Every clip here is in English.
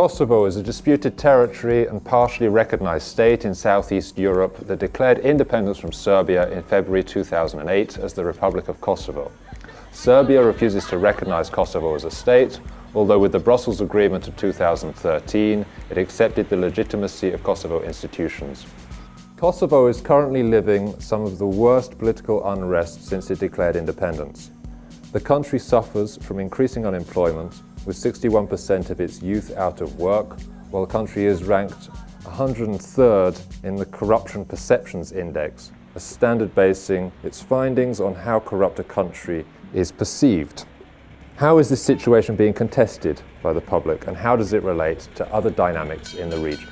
Kosovo is a disputed territory and partially recognized state in southeast Europe that declared independence from Serbia in February 2008 as the Republic of Kosovo. Serbia refuses to recognize Kosovo as a state, although with the Brussels Agreement of 2013, it accepted the legitimacy of Kosovo institutions. Kosovo is currently living some of the worst political unrest since it declared independence. The country suffers from increasing unemployment, with 61% of its youth out of work, while the country is ranked 103rd in the Corruption Perceptions Index, a standard basing its findings on how corrupt a country is perceived. How is this situation being contested by the public and how does it relate to other dynamics in the region?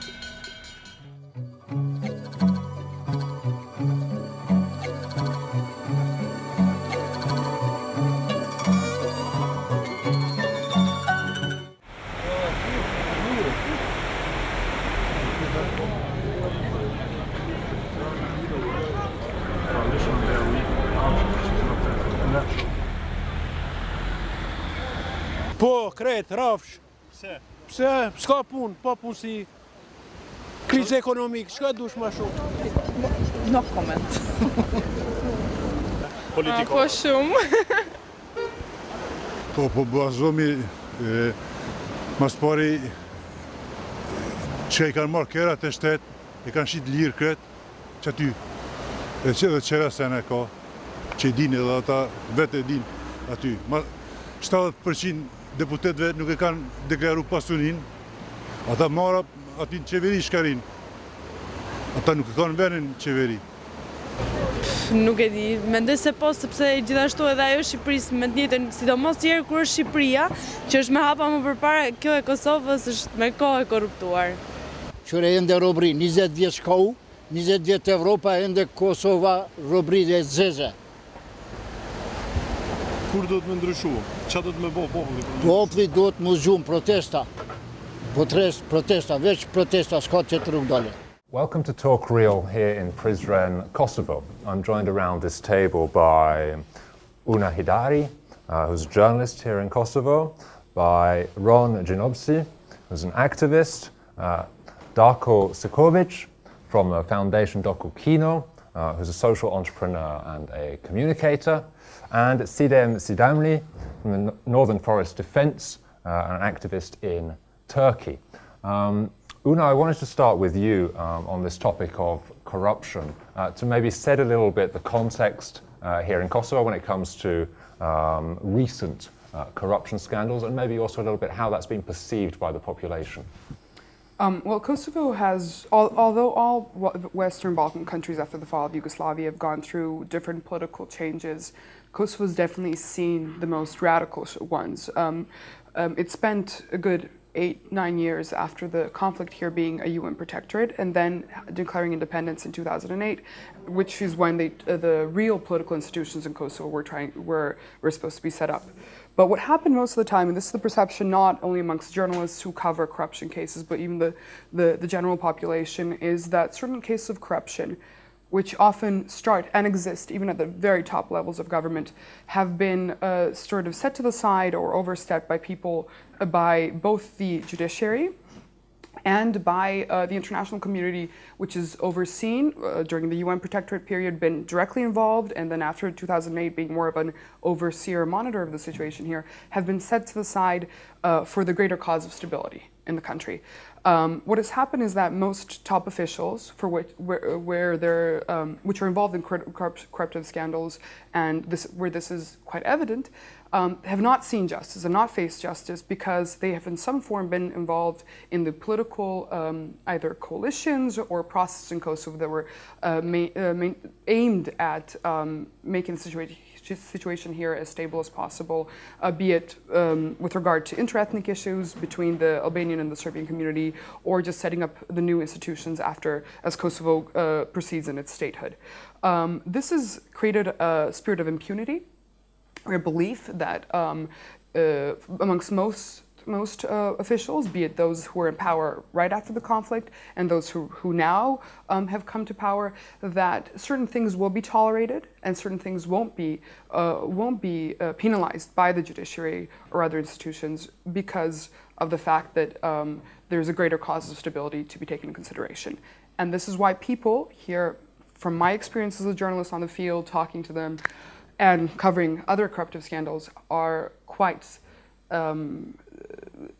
Kret, rafsh. Pse? Pse, s'ka pun, pa punësi. Krizë ekonomik, s'ka dush ma shumë. No comment. Politiko. Po shumë. Po, po bazomi, e, mas pari, që i kanë marrë kërat e shtetë, i kanë shqit lirë kretë, që aty, e që dhe qera se në ka, që i din edhe ata vetë e din aty. Ma, 70% deputetve nuk e kanë deklaru pasunin, ata marra aty në qeveri shkarin. Ata nuk e kanë venin qeveri. Nuk e di, mendoj se po, sepse gjithashtu edhe ajo Shqipërisë me të njëjtën, sidomos tjerë kur është Shqipëria, që është me hapa më përpara, kjo e Kosovës është me kohë e korruptuar. Qëre ende robri, 20 vjetë shkau, 20 vjetë Evropa, ende Kosova, robri dhe zeze. Kur do të më ndryshu? Qa do të më bo populli? Popli do të më gjumë protesta. Potres, protesta, veç protesta, s'ka që të rrugë dole. Welcome to Talk Real here in Prizren, Kosovo. I'm joined around this table by Una Hajdari, uh, who's a journalist here in Kosovo, by Ron Gjinovci, who's an activist, uh, Darko Sikovic from the foundation Doku Kino, uh, who's a social entrepreneur and a communicator, and Sidem Sidamli from the Northern Forest Defense, uh, an activist in Turkey. Um, Una, I wanted to start with you um, on this topic of corruption, uh, to maybe set a little bit the context uh, here in Kosovo when it comes to um, recent uh, corruption scandals, and maybe also a little bit how that's been perceived by the population. Um, well, Kosovo has, al although all Western Balkan countries after the fall of Yugoslavia have gone through different political changes, Kosovo has definitely seen the most radical ones. Um, um, it spent a good eight, nine years after the conflict here being a UN protectorate and then declaring independence in 2008, which is when they, uh, the real political institutions in Kosovo were, trying, were, were supposed to be set up. But what happened most of the time, and this is the perception not only amongst journalists who cover corruption cases, but even the, the, the general population, is that certain cases of corruption which often start and exist even at the very top levels of government, have been uh, sort of set to the side or overstepped by people, uh, by both the judiciary and by uh, the international community, which is overseen uh, during the UN protectorate period, been directly involved, and then after 2008 being more of an overseer monitor of the situation here, have been set to the side uh, for the greater cause of stability in the country. Um, what has happened is that most top officials, for which where, where they're um, which are involved in corruptive scandals, and this where this is quite evident, um, have not seen justice and not faced justice because they have in some form been involved in the political um, either coalitions or processes in Kosovo that were uh, uh, aimed at um, making the situation situation here as stable as possible, uh, be it um, with regard to interethnic issues between the Albanian and the Serbian community, or just setting up the new institutions after, as Kosovo uh, proceeds in its statehood. Um, this has created a spirit of impunity, or a belief that um, uh, amongst most most uh, officials, be it those who were in power right after the conflict and those who, who now um, have come to power, that certain things will be tolerated and certain things won't be, uh, won't be uh, penalized by the judiciary or other institutions because of the fact that um, there's a greater cause of stability to be taken into consideration. And this is why people here, from my experience as a journalist on the field, talking to them and covering other corruptive scandals, are quite um,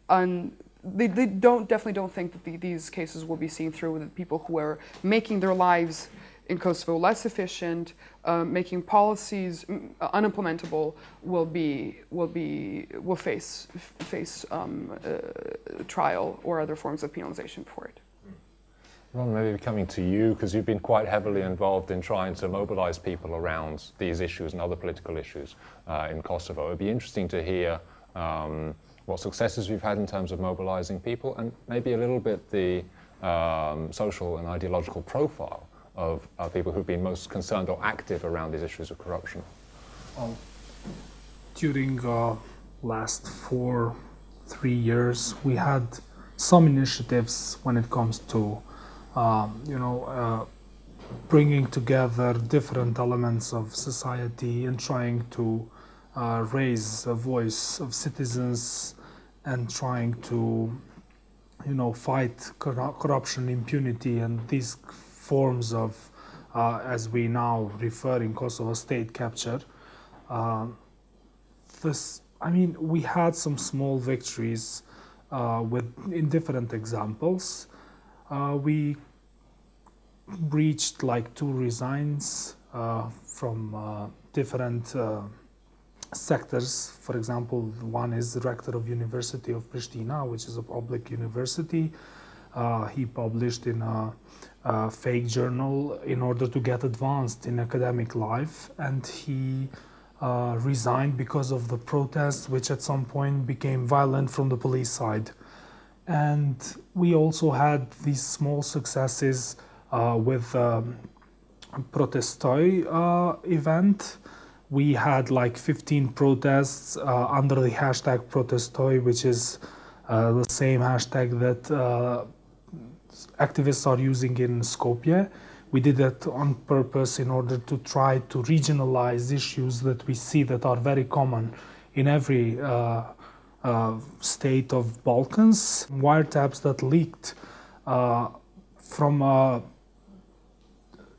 un, they, they don't definitely don't think that the, these cases will be seen through with people who are making their lives in Kosovo less efficient, uh, making policies mm, unimplementable will be will be will face face um, uh, trial or other forms of penalization for it. Ron, maybe coming to you because you've been quite heavily involved in trying to mobilize people around these issues and other political issues uh, in Kosovo. It'd be interesting to hear um, what successes we've had in terms of mobilizing people and maybe a little bit the um, social and ideological profile of uh, people who've been most concerned or active around these issues of corruption? Um, during uh, last four, three years, we had some initiatives when it comes to, um, you know, uh, bringing together different elements of society and trying to uh, raise a voice of citizens and trying to, you know, fight corruption, impunity, and these forms of, uh, as we now refer in Kosovo, state capture. Uh, this, I mean, we had some small victories uh, with in different examples. Uh, we reached like two resigns uh, from uh, different sectors. For example, one is the rector of University of Pristina, which is a public university. Uh, he published in a, a, fake journal in order to get advanced in academic life, and he uh, resigned because of the protests, which at some point became violent from the police side. And we also had these small successes uh, with um, Protestoj uh, event, we had like 15 protests uh, under the hashtag protestoj, which is uh, the same hashtag that uh, activists are using in Skopje. We did that on purpose in order to try to regionalize issues that we see that are very common in every uh, uh, state of Balkans. Wiretaps that leaked uh, from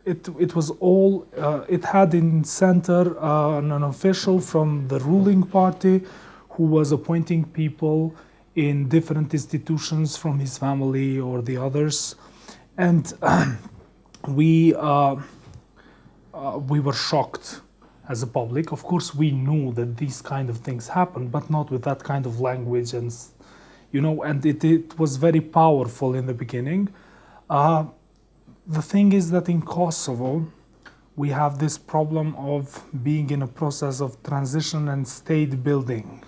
it, it was all, uh, it had in center uh, an official from the ruling party who was appointing people in different institutions from his family or the others. And we, uh, uh, we were shocked as a public. Of course, we knew that these kind of things happen, but not with that kind of language and, you know, and it, it was very powerful in the beginning. The thing is that in Kosovo, we have this problem of being in a process of transition and state building,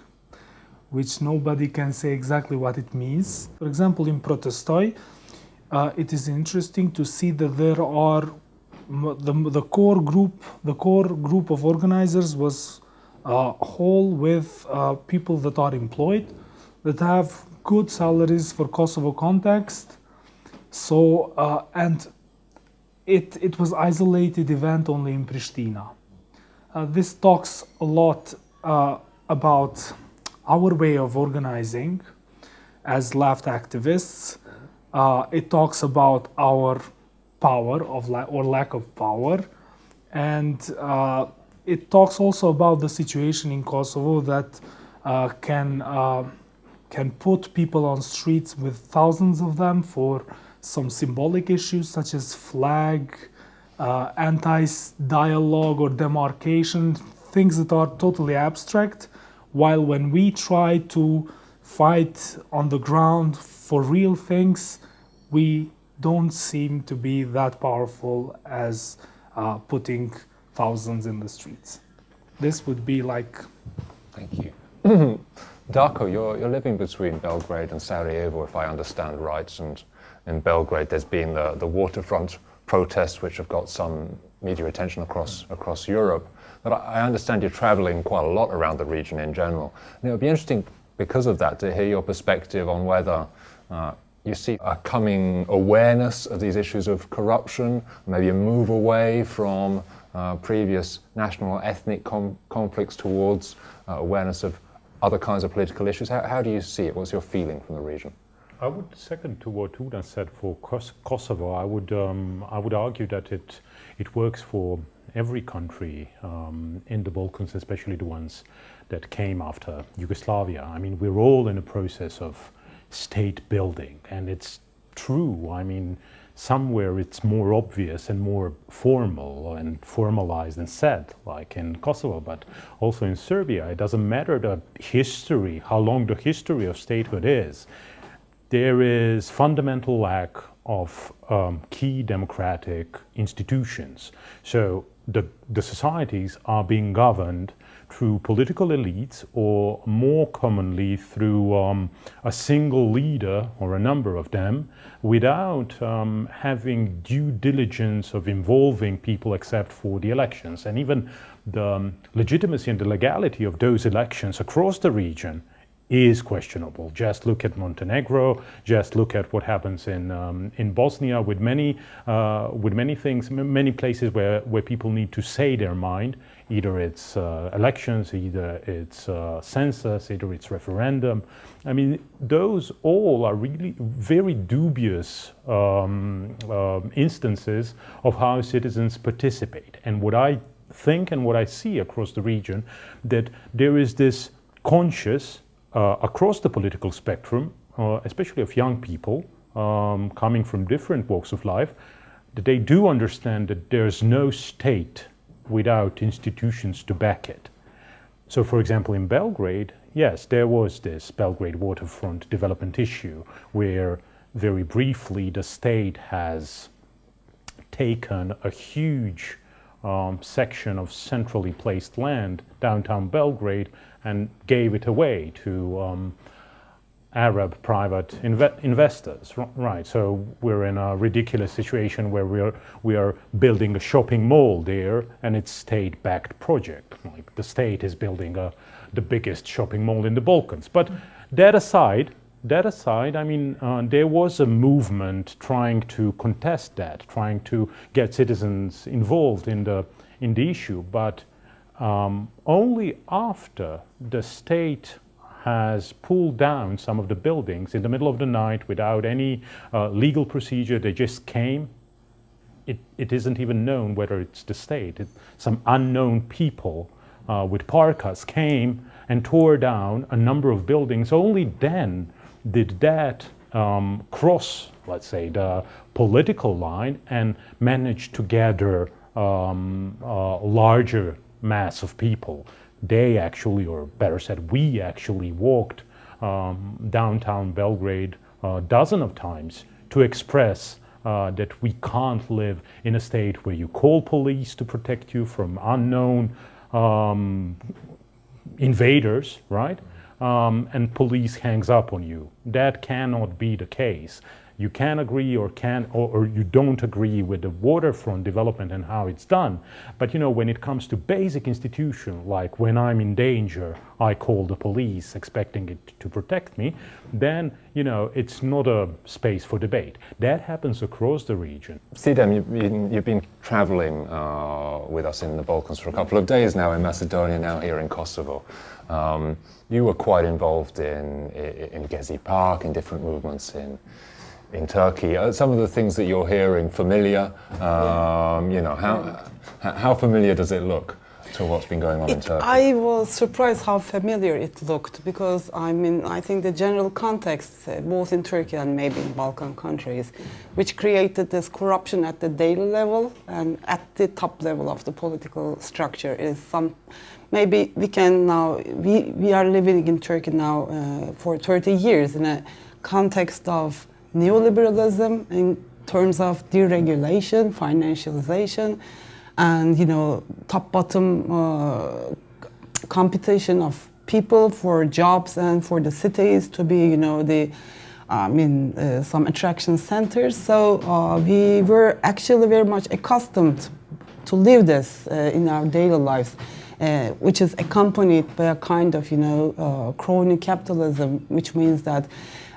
which nobody can say exactly what it means. For example, in Protestoj, uh, it is interesting to see that there are the, the core group, the core group of organizers was uh, whole with uh, people that are employed, that have good salaries for Kosovo context. So, uh, and it, it was isolated event only in Pristina. Uh, this talks a lot uh, about our way of organizing as left activists. Uh, it talks about our power of la or lack of power. And uh, it talks also about the situation in Kosovo that uh, can, uh, can put people on streets with thousands of them for some symbolic issues such as flag, uh, anti-dialogue or demarcation, things that are totally abstract, while when we try to fight on the ground for real things, we don't seem to be that powerful as uh, putting thousands in the streets. This would be like... Thank you. Darko, you're, you're living between Belgrade and Sarajevo, if I understand right, and in Belgrade, there's been the, the waterfront protests, which have got some media attention across, across Europe. But I understand you're traveling quite a lot around the region in general. And it would be interesting, because of that, to hear your perspective on whether uh, you see a coming awareness of these issues of corruption, maybe a move away from uh, previous national or ethnic conflicts towards uh, awareness of other kinds of political issues? How, how do you see it? What's your feeling from the region? I would second to what Una said for Kos Kosovo. I would um, I would argue that it it works for every country um, in the Balkans, especially the ones that came after Yugoslavia. I mean, we're all in a process of state building, and it's true. I mean, somewhere it's more obvious and more formal and formalized and said, like in Kosovo, but also in Serbia. It doesn't matter the history, how long the history of statehood is. There is fundamental lack of um, key democratic institutions. So the, the societies are being governed through political elites or more commonly through um, a single leader or a number of them without um, having due diligence of involving people except for the elections. And even the um, legitimacy and the legality of those elections across the region is questionable. Just look at Montenegro. Just look at what happens in um, in Bosnia with many uh, with many things, many places where where people need to say their mind. Either it's uh, elections, either it's uh, census, either it's referendum. I mean, those all are really very dubious um, um instances of how citizens participate. And what I think and what I see across the region, that there is this conscious uh, across the political spectrum, uh, especially of young people um, coming from different walks of life, that they do understand that there's no state without institutions to back it. So, for example, in Belgrade, yes, there was this Belgrade waterfront development issue where very briefly the state has taken a huge um, section of centrally placed land downtown Belgrade and gave it away to um, Arab private inve investors. Right, so we're in a ridiculous situation where we are, we are building a shopping mall there and it's state-backed project. Like the state is building a, the biggest shopping mall in the Balkans. But that aside, that aside, I mean, uh, there was a movement trying to contest that, trying to get citizens involved in the, in the issue. But um, only after the state has pulled down some of the buildings in the middle of the night without any uh, legal procedure. They just came. It, it isn't even known whether it's the state. It, some unknown people uh, with parkas came and tore down a number of buildings. Only then did that um, cross, let's say, the political line and manage to gather um, uh, larger mass of people. They actually, or better said, we actually walked um, downtown Belgrade a dozen of times to express uh, that we can't live in a state where you call police to protect you from unknown um, invaders, right? Um, and police hangs up on you. That cannot be the case you can agree or can or, or, you don't agree with the waterfront development and how it's done. But you know when it comes to basic institution like when i'm in danger i call the police expecting it to protect me then you know it's not a space for debate. That happens across the region. Sidem you've been, you've been traveling uh, with us in the balkans for a couple of days now in macedonia now here in kosovo. Um, you were quite involved in, in, in Gezi Park, in different movements in, in Turkey. Are some of the things that you're hearing familiar? Um, you know, how, how familiar does it look? to what's been going on it, in Turkey? I was surprised how familiar it looked because I mean I think the general context, uh, both in Turkey and maybe in Balkan countries, which created this corruption at the daily level and at the top level of the political structure is some. Maybe we can now we we are living in Turkey now uh, for 30 years in a context of neoliberalism in terms of deregulation, financialization, and you know top-bottom uh, competition of people for jobs and for the cities to be you know the I mean uh, some attraction centers. So uh, we were actually very much accustomed to live this uh, in our daily lives. Uh, which is accompanied by a kind of, you know, uh, crony capitalism, which means that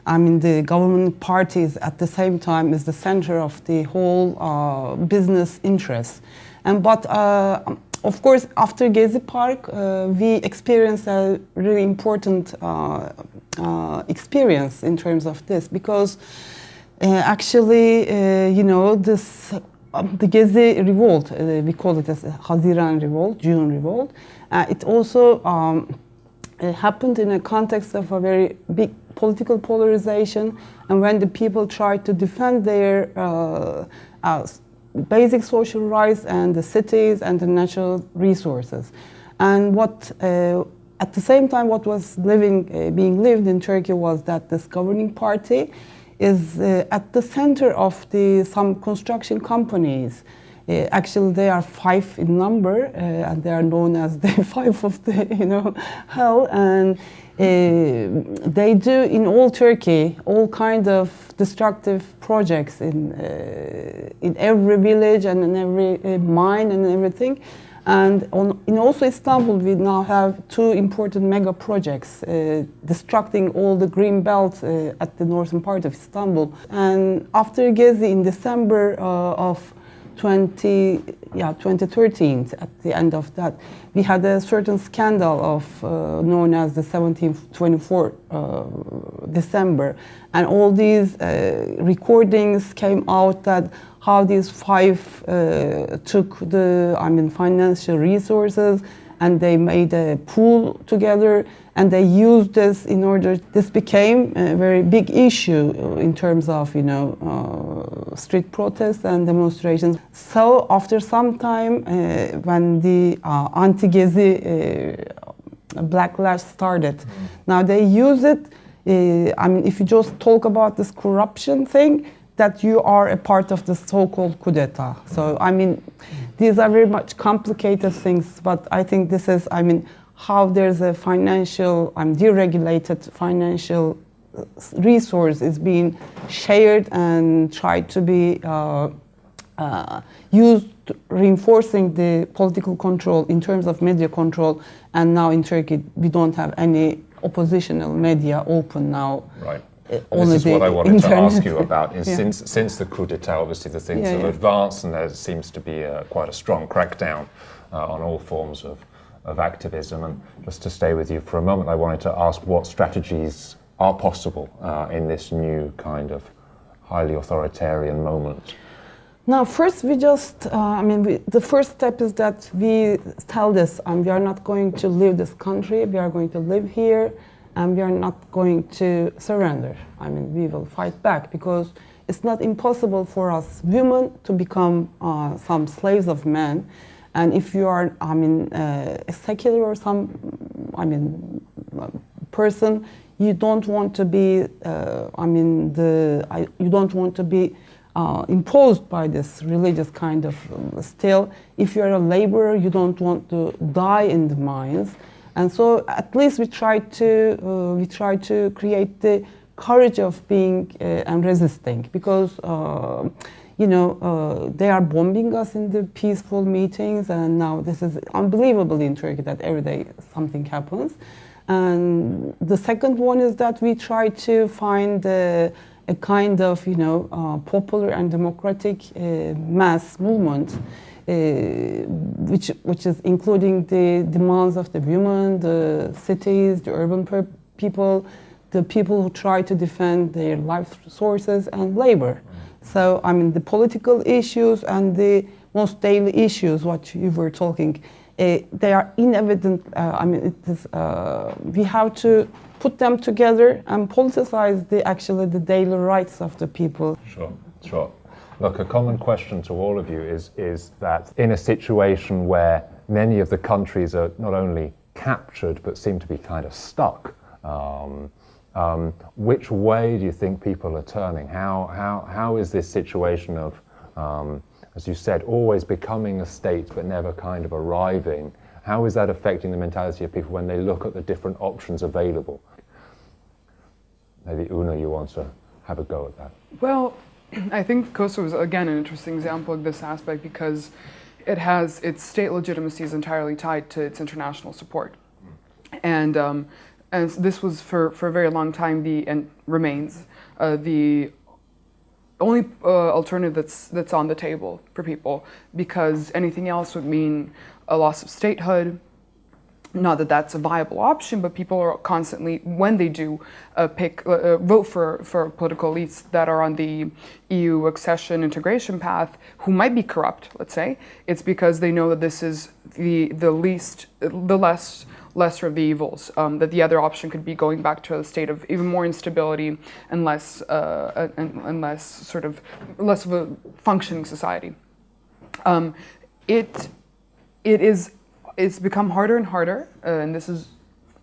I mean, the government parties at the same time is the center of the whole uh, business interests. And but uh, of course, after Gezi Park, uh, we experienced a really important uh, uh, experience in terms of this because uh, actually, you know, this um, the Gezi revolt, we call it as Haziran revolt, June revolt. it also um, happened in a context of a very big political polarization, and when the people tried to defend their basic social rights and the cities and the natural resources. And what, uh, at the same time, what was living, uh, being lived in Turkey was that this governing party is uh, at the center of the, some construction companies. Uh, actually, they are five in number, uh, and they are known as the five of the, you know, hell. And uh, they do in all Turkey all kind of destructive projects in in every village and in every mine and everything. And on, in also Istanbul, we now have two important mega projects uh, destructing all the green belt uh, at the northern part of Istanbul. And after Gezi in December uh, of 20, yeah, 2013, at the end of that, we had a certain scandal of uh, known as the 1724 uh, December, and all these uh, recordings came out that how these five uh, took the, I mean, financial resources and they made a pool together and they used this in order this became a very big issue in terms of you know uh, street protests and demonstrations so after some time uh, when the uh, anti-gezi uh, backlash started mm -hmm. now they use it uh, i mean if you just talk about this corruption thing that you are a part of the so-called coup d'etat so i mean these are very much complicated things but i think this is i mean how there's a financial, um, deregulated financial resource is being shared and tried to be uh, uh, used reinforcing the political control in terms of media control and now in Turkey we don't have any oppositional media open now. Right. This is what I wanted to ask you about. Is yeah. since since the coup d'état, obviously the things yeah, have yeah. advanced, and there seems to be a, quite a strong crackdown uh, on all forms of of activism. And just to stay with you for a moment, I wanted to ask what strategies are possible uh, in this new kind of highly authoritarian moment. Now, first, we just, uh, I mean, we, the first step is that we tell this um, we are not going to leave this country, we are going to live here, and we are not going to surrender. I mean, we will fight back because it's not impossible for us women to become uh, some slaves of men. And if you are, I mean, uh, a secular or some, I mean, person, you don't want to be, uh, I mean, the, I, you don't want to be uh, imposed by this religious kind of um, still. If you're a laborer, you don't want to die in the mines. And so at least we try to, uh, we try to create the courage of being uh, and resisting because uh, you know, uh, they are bombing us in the peaceful meetings, and now this is unbelievable in Turkey that every day something happens. And the second one is that we try to find a, kind of, you know, uh, popular and democratic uh, mass movement, which, which is including the demands of the women, the cities, the urban people, the people who try to defend their life sources and labor. So, I mean, the political issues and the most daily issues, what you were talking, uh, they are inevident. Uh, I mean, it is, uh, we have to put them together and politicize the actually the daily rights of the people. Sure, sure. Look, a common question to all of you is, is that in a situation where many of the countries are not only captured but seem to be kind of stuck, um, um, which way do you think people are turning? How, how, how is this situation of, um, as you said, always becoming a state but never kind of arriving? How is that affecting the mentality of people when they look at the different options available? Maybe Una, you want to have a go at that. Well, I think Kosovo is again an interesting example of this aspect because it has its state legitimacy is entirely tied to its international support, and um, and this was for, for a very long time the and remains uh, the only uh, alternative that's that's on the table for people because anything else would mean a loss of statehood. Not that that's a viable option, but people are constantly, when they do uh, pick, uh, uh, vote for, for political elites that are on the EU accession integration path, who might be corrupt, let's say, it's because they know that this is the the least, the less lesser of the evils. Um, that the other option could be going back to a state of even more instability and less, uh, and, and, less sort of less of a functioning society. Um, it it is it's become harder and harder, uh, and this is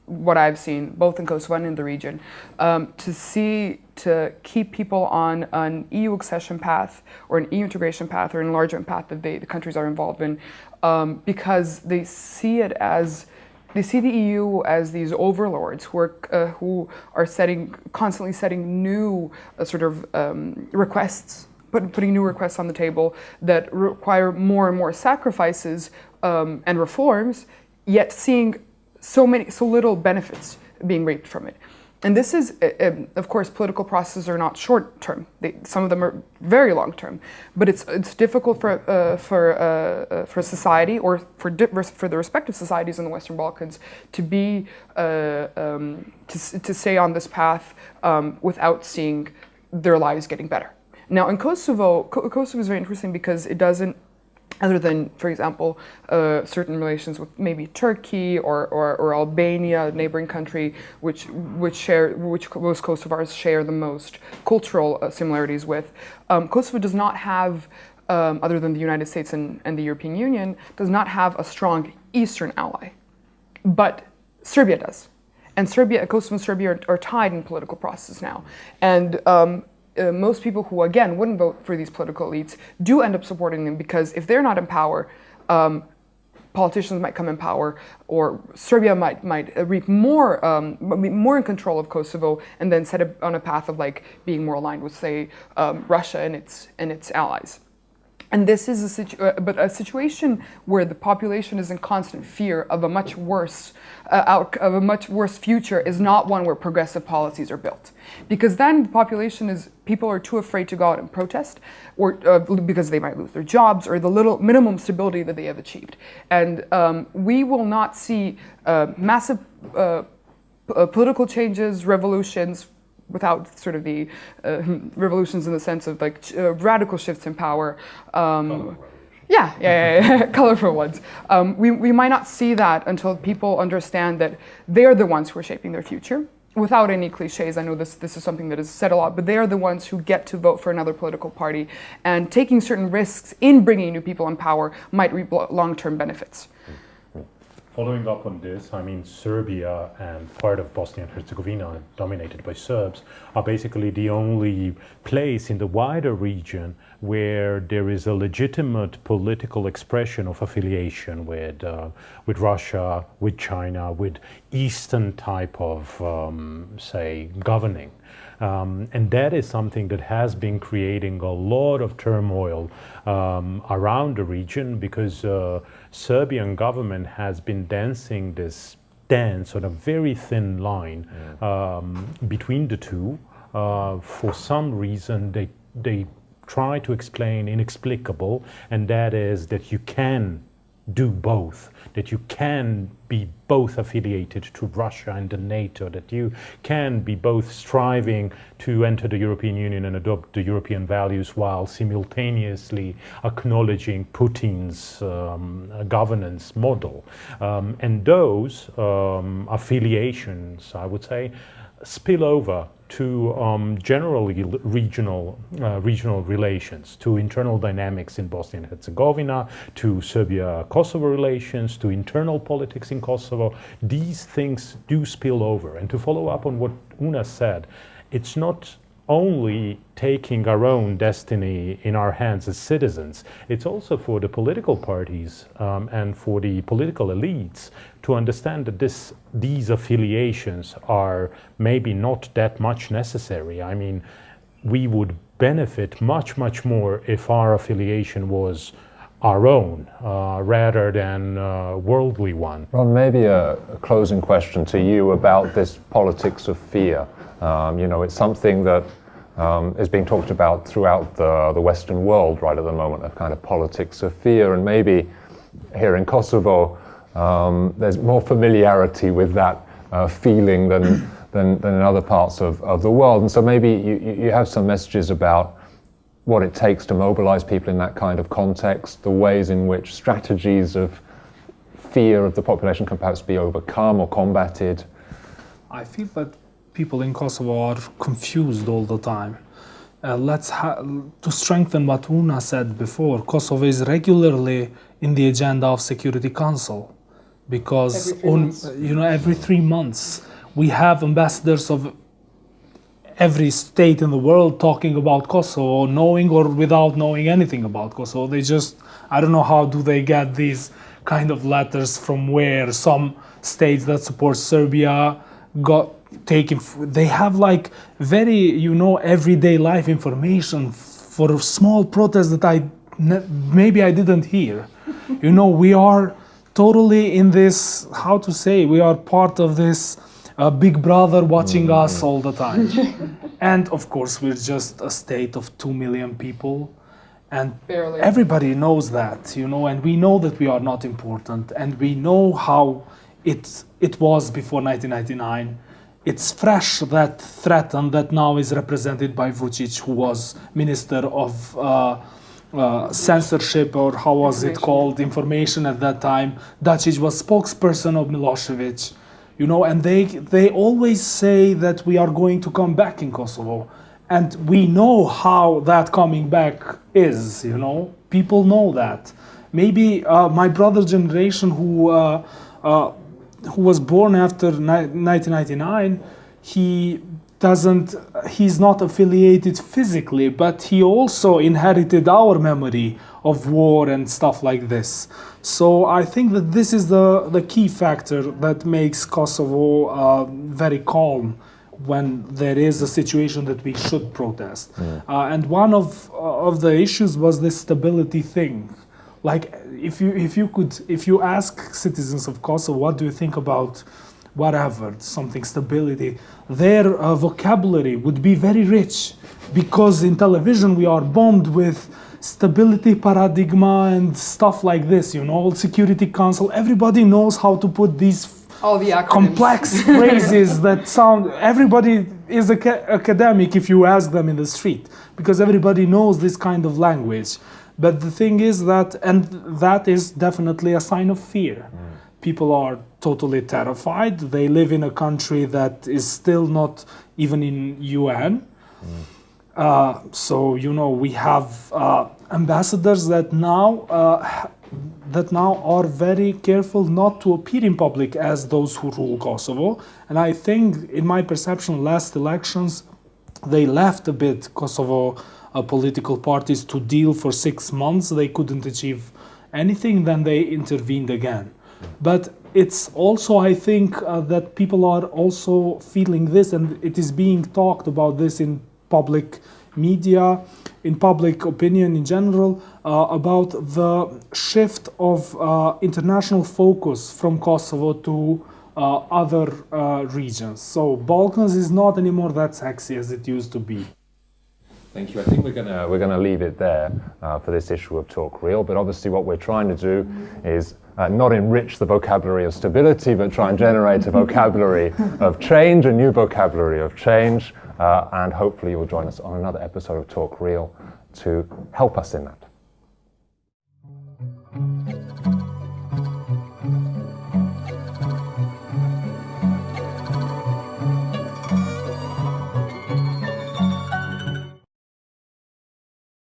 what I've seen both in Kosovo and in the region, um, to see to keep people on an EU accession path or an EU integration path or an enlargement path that they, the countries are involved in, um, because they see it as they see the EU as these overlords who are uh, who are setting constantly setting new uh, sort of um, requests, put, putting new requests on the table that require more and more sacrifices um, and reforms, yet seeing so many so little benefits being reaped from it. And this is, uh, um, of course, political processes are not short term. They, some of them are very long term. But it's it's difficult for uh, for uh, uh for society or for for the respective societies in the Western Balkans to be uh, um, to to stay on this path um, without seeing their lives getting better. Now in Kosovo, Kosovo is very interesting because it doesn't other than, for example, uh, certain relations with maybe Turkey or, or, or, Albania, a neighboring country, which which share which most Kosovars share the most cultural uh, similarities with. Um, Kosovo does not have, um, other than the United States and, and the European Union, does not have a strong eastern ally, but Serbia does. And Serbia, Kosovo and Serbia are, are tied in political process now. And um, uh, most people who, again, wouldn't vote for these political elites do end up supporting them because if they're not in power, um, politicians might come in power, or Serbia might might reap more um, more in control of Kosovo, and then set on a path of like being more aligned with, say, um, Russia and its and its allies. And this is a situ- uh, but a situation where the population is in constant fear of a much worse uh, out- of a much worse future is not one where progressive policies are built, because then the population is people are too afraid to go out and protest, or uh, because they might lose their jobs or the little minimum stability that they have achieved, and um, we will not see uh, massive. Uh, uh, political changes, revolutions, without sort of the uh, revolutions in the sense of like uh, radical shifts in power. Um, yeah, yeah, yeah, yeah. colorful ones. Um, we, we might not see that until people understand that they're the ones who are shaping their future. Without any cliches, I know this, this is something that is said a lot, but they are the ones who get to vote for another political party. And taking certain risks in bringing new people in power might reap long term benefits. Following up on this, I mean, Serbia and part of Bosnia and Herzegovina, dominated by Serbs, are basically the only place in the wider region where there is a legitimate political expression of affiliation with, uh, with Russia, with China, with Eastern type of, um, say, governing. Um, and that is something that has been creating a lot of turmoil um, around the region because uh, Serbian government has been dancing this dance on a very thin line yeah. um, between the two. Uh, for some reason, they they try to explain inexplicable, and that is that you can do both, that you can be both affiliated to Russia and the NATO, that you can be both striving to enter the European Union and adopt the European values while simultaneously acknowledging Putin's um, governance model. Um, and those um, affiliations, I would say, spill over to um, generally regional, uh, regional relations, to internal dynamics in Bosnia and Herzegovina, to Serbia-Kosovo relations, to internal politics in Kosovo. These things do spill over. And to follow up on what Una said, it's not only taking our own destiny in our hands as citizens, it's also for the political parties um, and for the political elites to understand that this, these affiliations are maybe not that much necessary. I mean, we would benefit much, much more if our affiliation was our own uh, rather than a worldly one. Ron, maybe a, a, closing question to you about this politics of fear. Um, you know, it's something that um, is being talked about throughout the, the Western world right at the moment, a kind of politics of fear. And maybe here in Kosovo, um, there's more familiarity with that uh, feeling than, than, than, in other parts of, of the world. And so maybe you, you have some messages about what it takes to mobilize people in that kind of context, the ways in which strategies of fear of the population can perhaps be overcome or combated. I feel that people in Kosovo are confused all the time. Uh, let's to strengthen what Una said before, Kosovo is regularly in the agenda of Security Council because on you know every three months we have ambassadors of every state in the world talking about Kosovo, knowing or without knowing anything about Kosovo. They just I don't know how do they get these kind of letters from where some states that support Serbia got taken they have like very you know everyday life information for small protests that i maybe i didn't hear. You know we are totally in this how to say we are part of this uh, big brother watching mm. us all the time. And of course we're just a state of 2 million people. And Barely. everybody knows that you know and we know that we are not important. And we know how it it was before 1999 it's fresh that threat and that now is represented by Vucic, who was minister of uh, uh, censorship or how was it called information at that time. Dacic was spokesperson of Milosevic, you know, and they they always say that we are going to come back in Kosovo, and we know how that coming back is. You know, people know that. Maybe uh, my brother's generation who uh, uh, who was born after 1999, he doesn't, he's not affiliated physically, but he also inherited our memory of war and stuff like this. So I think that this is the, the key factor that makes Kosovo uh, very calm when there is a situation that we should protest. Mm. Uh, and one of, uh, of the issues was this stability thing like if you if you could if you ask citizens of Kosovo what do you think about whatever something stability their uh, vocabulary would be very rich. Because in television we are bombed with stability paradigma and stuff like this you know security council. Everybody knows how to put these all the complex phrases that sound everybody is a academic if you ask them in the street because everybody knows this kind of language but the thing is that, and that is definitely a sign of fear. Mm. People are totally terrified. They live in a country that is still not even in UN. Mm. Uh, so you know we have uh, ambassadors that now uh, that now are very careful not to appear in public as those who rule Kosovo. And I think, in my perception, last elections they left a bit Kosovo political parties to deal for six months. They couldn't achieve anything, then they intervened again. But it's also, I think, uh, that people are also feeling this, and it is being talked about this in public media, in public opinion in general, uh, about the shift of uh, international focus from Kosovo to uh, other uh, regions. So Balkans is not anymore that sexy as it used to be. Thank you. I think we're gonna we're gonna leave it there uh, for this issue of Talk Real. But obviously, what we're trying to do is uh, not enrich the vocabulary of stability, but try and generate a vocabulary of change, a new vocabulary of change. Uh, and hopefully, you'll join us on another episode of Talk Real to help us in that.